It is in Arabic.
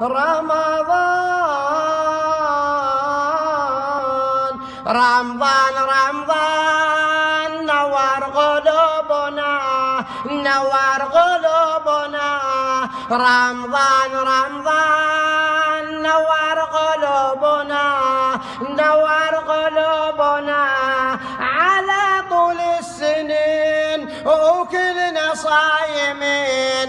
رمضان. رمضان رمضان نوار قلوبنا نوار قلوبنا. رمضان رمضان نوار قلوبنا نوار قلوبنا. على طول السنين وكلنا صايمين